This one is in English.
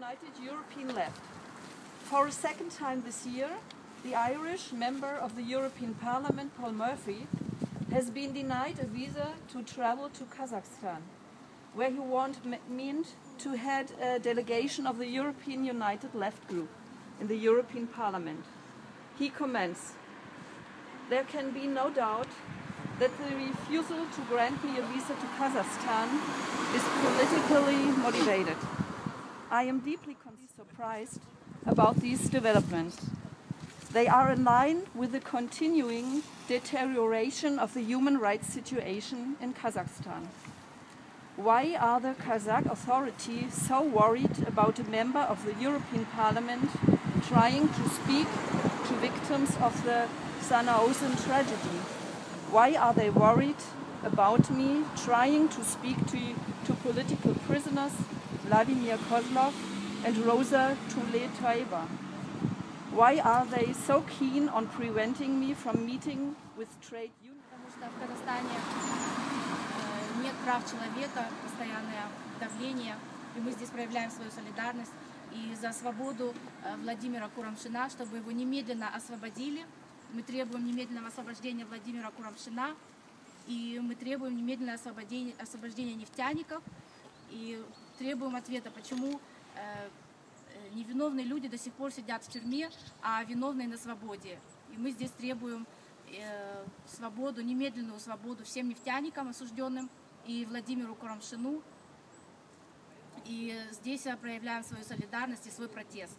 United European Left. For a second time this year, the Irish member of the European Parliament, Paul Murphy, has been denied a visa to travel to Kazakhstan, where he meant to head a delegation of the European United Left Group in the European Parliament. He comments, there can be no doubt that the refusal to grant me a visa to Kazakhstan is politically motivated. I am deeply surprised about these developments. They are in line with the continuing deterioration of the human rights situation in Kazakhstan. Why are the Kazakh authorities so worried about a member of the European Parliament trying to speak to victims of the Zhanaozen tragedy? Why are they worried about me trying to speak to, to political prisoners Vladimir Kozlov and Rosa Tuletaeva? Why are they so keen on preventing me from meeting with trade unions? Потому что в Казахстане э, нет прав человека, постоянное давление, и мы здесь проявляем свою солидарность и за свободу э, Владимира Курамшина, чтобы его немедленно освободили. Мы требуем немедленного освобождения Владимира Курамшина, и мы требуем немедленного освобождения, освобождения нефтяников, и требуем ответа, почему э, невиновные люди до сих пор сидят в тюрьме, а виновные на свободе. И мы здесь требуем э, свободу, немедленную свободу всем нефтяникам осужденным и Владимиру Курамшину. И здесь проявляем свою солидарность и свой протест.